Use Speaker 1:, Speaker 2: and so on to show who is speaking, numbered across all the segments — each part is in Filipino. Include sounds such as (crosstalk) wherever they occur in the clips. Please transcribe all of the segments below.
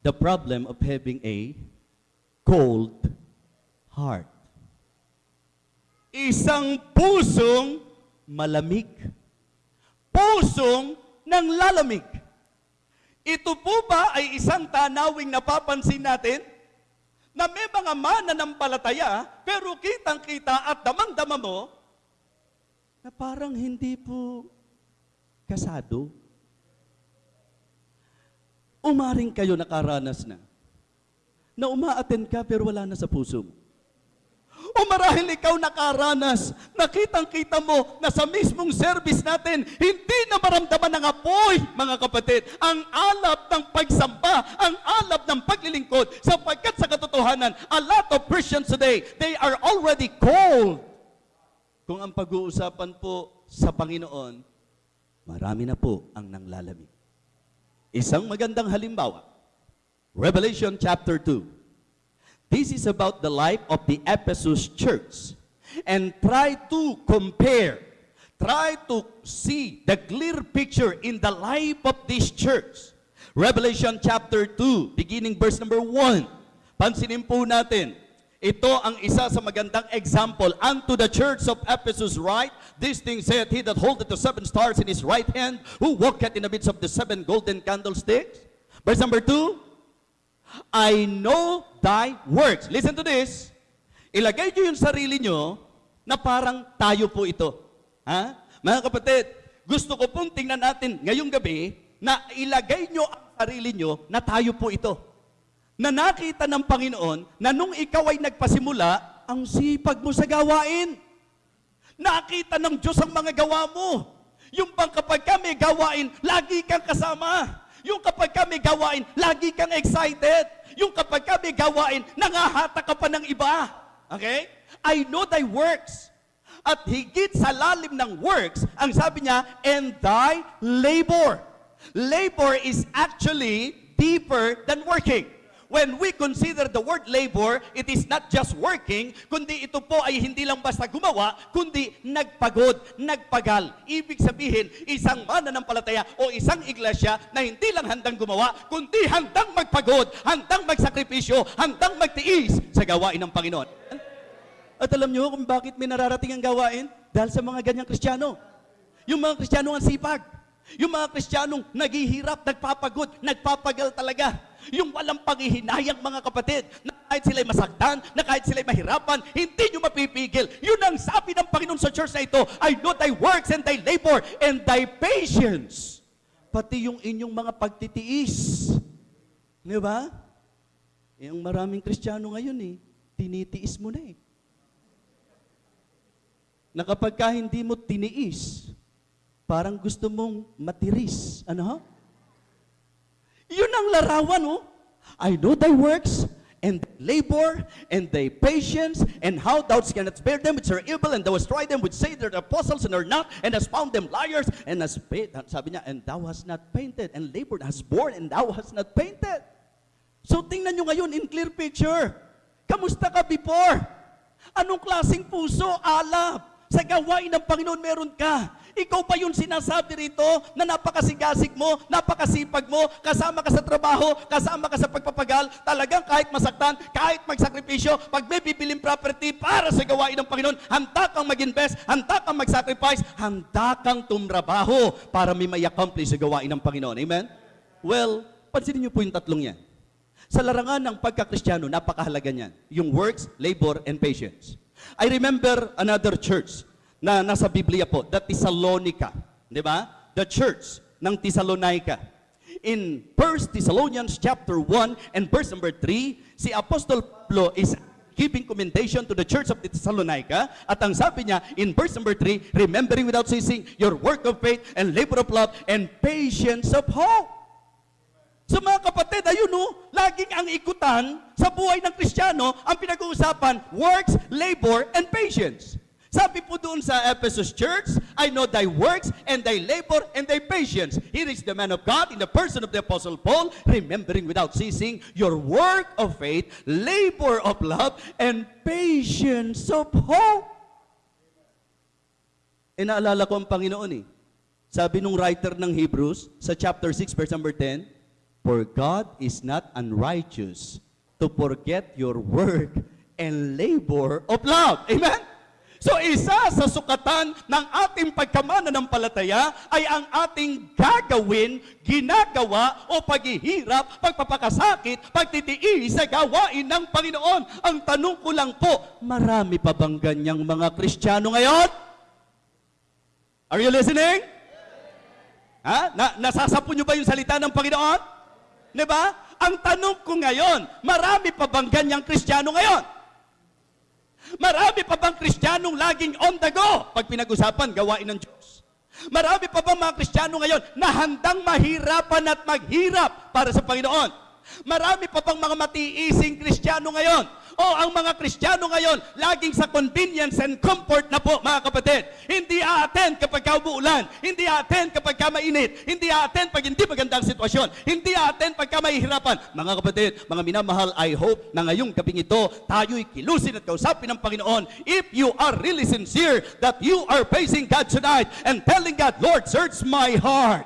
Speaker 1: the problem of having a cold heart. Isang pusong malamig. Pusong ng lalamig. Ito po ba ay isang tanawing napapansin natin? Na may mga mananampalataya, pero kitang-kita at damang-dama mo, na parang hindi po kasado. Umaring kayo nakaranas na, na umaaten ka pero wala na sa puso mo. O marahil ikaw nakaranas, nakitang-kita mo na sa mismong service natin, hindi na maramdaman ng apoy, mga kapatid, ang alab ng pagsamba, ang alab ng paglilingkod, sapagkat sa katotohanan, a lot of Christians today, they are already cold. Kung ang pag-uusapan po sa Panginoon, marami na po ang nanglalamig. Isang magandang halimbawa, Revelation chapter 2. This is about the life of the Ephesus church. And try to compare, try to see the clear picture in the life of this church. Revelation chapter 2, beginning verse number 1. Pansinin po natin, ito ang isa sa magandang example. Unto the church of Ephesus write, This thing saith he that holdeth the seven stars in his right hand, who walketh in the midst of the seven golden candlesticks. Verse number 2, I know thy works. Listen to this. Ilagay nyo yung sarili nyo na parang tayo po ito. Ha? Mga kapatid, gusto ko pong tingnan natin ngayong gabi na ilagay nyo ang sarili nyo na tayo po ito. Na nakita ng Panginoon na nung ikaw ay nagpasimula, ang sipag mo sa gawain. Nakita ng Diyos ang mga gawa mo. Yung bang kapag kami gawain, lagi kang kasama. Yung kapag kami gawain, lagi kang excited. Yung kapag kami gawain, nangahata ka pa ng iba. Okay? I know thy works. At higit sa lalim ng works, ang sabi niya, and thy labor. Labor is actually deeper than working. When we consider the word labor, it is not just working, kundi ito po ay hindi lang basta gumawa, kundi nagpagod, nagpagal. Ibig sabihin, isang mananampalataya o isang iglesia na hindi lang handang gumawa, kundi handang magpagod, handang magsakripisyo, handang magtiis sa gawain ng Panginoon. At alam niyo kung bakit may nararating ang gawain? Dahil sa mga ganyang kristyano. Yung mga kristyano ang sipag. Yung mga kristyanong naghihirap, nagpapagod, nagpapagal talaga. Yung walang panghihinayang mga kapatid, na kahit sila'y masaktan, na kahit sila'y mahirapan, hindi nyo mapipigil. Yun ang sabi ng Panginoon sa church na ito, I know thy works and thy labor and thy patience. Pati yung inyong mga pagtitiis. Di ba? Yung maraming kristyano ngayon eh, tinitiis mo na eh. Na kapag ka hindi mo tiniis, parang gusto mong matiris. Ano ha? Yun ang larawan, oh. I know thy works, and labor, and thy patience, and how thou canst bear them which are evil, and thou hast tried them which say they're apostles and are not, and hast found them liars, and hast paid, sabi niya, and thou hast not painted, and labored, hast borne, and thou hast not painted. So tingnan nyo ngayon in clear picture. Kamusta ka before? Anong klaseng puso, alab? Sa gawain ng Panginoon meron ka. Ikaw pa yung sinasabi rito na napakasigasig mo, napakasipag mo, kasama ka sa trabaho, kasama ka sa pagpapagal, talagang kahit masaktan, kahit magsakripisyo, pag may bibiling property para sa gawain ng Panginoon, handa kang mag-invest, handa kang mag-sacrifice, handa kang tumrabaho para may may accomplish sa gawain ng Panginoon. Amen? Well, pansinin niyo po yung tatlong yan. Sa larangan ng pagkakristyano, napakahalaga niyan. Yung works, labor, and patience. I remember another church na nasa Biblia po, the Thessalonica. Di ba? The church ng Thessalonica. In 1 Thessalonians chapter 1 and verse number 3, si Apostle Pablo is giving commendation to the church of Thessalonica. At ang sabi niya in verse number 3, remembering without ceasing your work of faith and labor of love and patience of hope. So mga kapatid, ayun no, laging ang ikutan sa buhay ng Kristiyano, ang pinag-uusapan, works, labor, and patience. Sabi po doon sa Ephesus Church, I know thy works and thy labor and thy patience. Here is the man of God in the person of the Apostle Paul, remembering without ceasing your work of faith, labor of love, and patience of hope. E naalala ko ang Panginoon eh. Sabi nung writer ng Hebrews sa chapter 6 verse number 10, For God is not unrighteous to forget your work and labor of love. Amen? So isa sa sukatan ng ating pagkamananampalataya ay ang ating gagawin, ginagawa o paghihirap, pagpapakasakit, pagtitiis sa gawain ng Panginoon. Ang tanong ko lang po, marami pa bang ganyang mga Kristiyano ngayon? Are you listening? Ha? Na, nasasapo nyo ba yung salita ng Panginoon? Di ba? Ang tanong ko ngayon, marami pa bang ganyang Kristiyano ngayon? Marami pa bang Kristiyanong laging on the go pag pinag-usapan gawain ng Diyos? Marami pa bang mga Kristiyano ngayon na handang mahirapan at maghirap para sa Panginoon? Marami pa bang mga matiising Kristiyano ngayon? O ang mga Kristiyano ngayon, laging sa convenience and comfort na po, mga kapatid. Hindi a-attend kapag ka. Hindi a-attend kapag ka mainit. Hindi a-attend pag hindi magandang sitwasyon. Hindi a-attend pag ka mahihirapan. Mga kapatid, mga minamahal, I hope na ngayong gabing ito, tayo'y kilusin at kausapin ng Panginoon. If you are really sincere that you are facing God tonight and telling God, Lord, search my heart.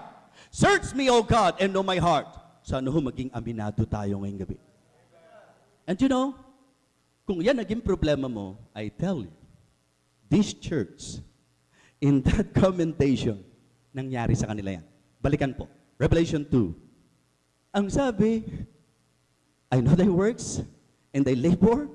Speaker 1: Search me, O God, and know my heart. Sana ho maging aminado tayo ngayong gabi. And you know, kung yan naging problema mo, I tell you, this church, in that (laughs) commentation, nangyari sa kanila yan. Balikan po. Revelation 2. Ang sabi, I know thy works, and thy labor,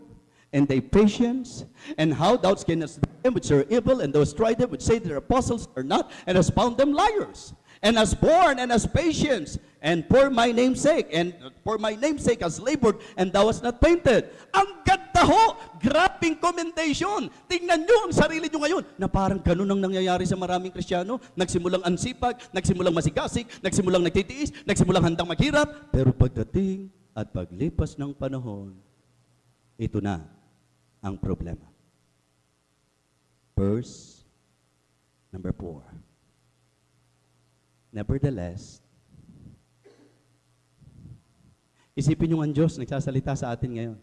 Speaker 1: and thy patience, and how thou canst them which are evil, and those try them which say their apostles are not, and hast found them liars, and has borne, and has patience, and for my name's sake, and for my name's sake has labored, and thou hast not fainted. Ang ganda ho! Grabing commendation! Tingnan nyo ang sarili nyo ngayon, na parang ganun ang nangyayari sa maraming Kristiyano. Nagsimulang ansipag, nagsimulang masigasig, nagsimulang nagtitiis, nagsimulang handang maghirap, pero pagdating at paglipas ng panahon, ito na ang problema. Verse number four. Nevertheless, isipin nyo ang Diyos nagsasalita sa atin ngayon.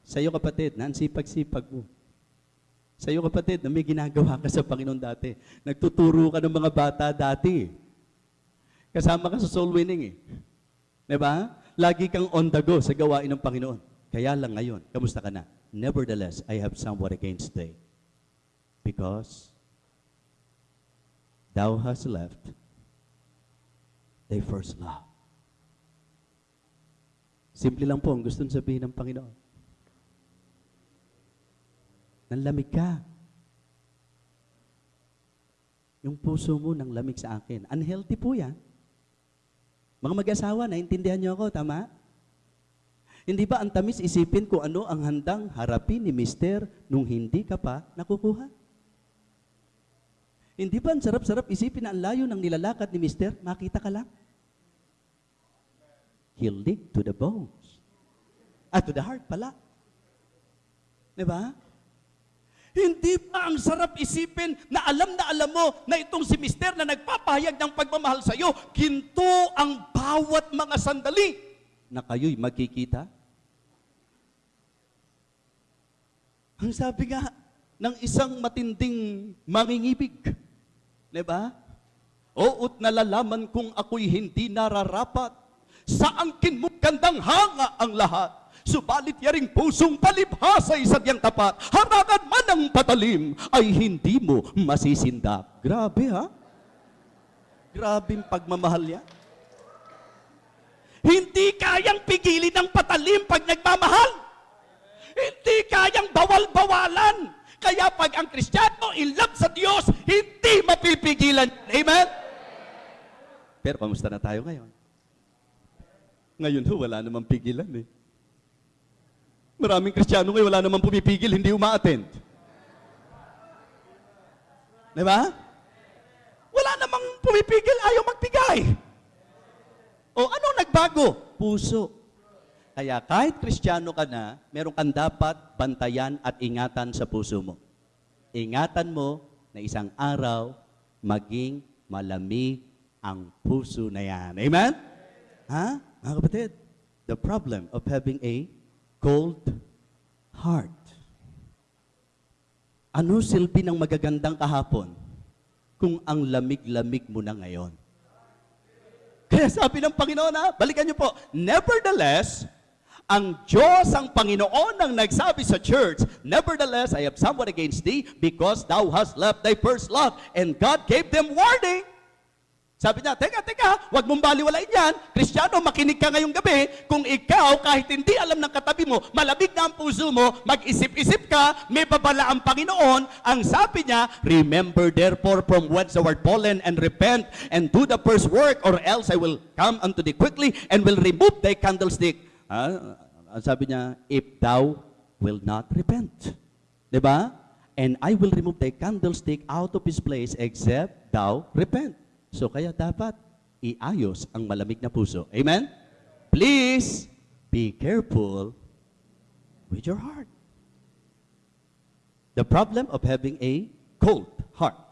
Speaker 1: Sa iyo kapatid, na sipag-sipag mo. Sa iyo kapatid, na may ginagawa ka sa Panginoon dati. Nagtuturo ka ng mga bata dati. Kasama ka sa soul winning eh. Di ba? Lagi kang on the go sa gawain ng Panginoon. Kaya lang ngayon, kamusta ka na? Nevertheless, I have somewhat against thee. Because thou hast left thy first love. Simple lang po ang gusto sabihin ng Panginoon. Nanlamig ka. Yung puso mo nang lamig sa akin. Unhealthy po yan. Mga mag-asawa, naintindihan niyo ako, tama? Hindi ba ang tamis isipin kung ano ang handang harapin ni Mister nung hindi ka pa nakukuha? Hindi ba ang sarap-sarap isipin na ang layo ng nilalakad ni Mister, makita ka lang? He'll lead to the bones. Ah, to the heart pala. Di ba? Hindi ba ang sarap isipin na alam na alam mo na itong si Mister na nagpapahayag ng pagmamahal sa iyo, ginto ang bawat mga sandali na kayo'y magkikita? Ang sabi nga ng isang matinding mangingibig, di ba? Oot nalalaman kung ako'y hindi nararapat, sa angkin mo gandang hanga ang lahat. Subalit yaring pusong palibhasa sa diyang tapat, harangan man ang patalim, ay hindi mo masisindak. Grabe ha? Grabing pagmamahal yan. Hindi kayang pigilin ng patalim pag nagmamahal. Hindi kayang bawal-bawalan. Kaya pag ang Kristiyano in love sa Diyos, hindi mapipigilan. Amen? Pero kamusta na tayo ngayon? Ngayon ho, wala namang pigilan eh. Maraming Kristiyano ngayon, wala namang pumipigil, hindi uma-attend. Di ba? Wala namang pumipigil, ayaw magbigay. O ano nagbago? Puso. Kaya kahit Kristiyano ka na, meron kang dapat bantayan at ingatan sa puso mo. Ingatan mo na isang araw, maging malamig ang puso na yan. Amen? Ha? Mga kapatid, the problem of having a cold heart. Ano silbi ng magagandang kahapon kung ang lamig-lamig mo na ngayon? Kaya sabi ng Panginoon ha, balikan niyo po, nevertheless, ang Diyos ang Panginoon ang nagsabi sa church, Nevertheless, I have somewhat against thee because thou hast left thy first love. And God gave them warning. Sabi niya, teka, teka, wag mong baliwalain yan. Kristiyano, makinig ka ngayong gabi. Kung ikaw, kahit hindi alam ng katabi mo, malabig na ang puso mo, mag-isip-isip ka, may babala ang Panginoon. Ang sabi niya, remember therefore from whence thou art fallen and repent and do the first work or else I will come unto thee quickly and will remove thy candlestick. Ah, ang sabi niya, if thou will not repent. ba? And I will remove thy candlestick out of his place except thou repent. So kaya dapat iayos ang malamig na puso. Amen? Please be careful with your heart. The problem of having a cold heart.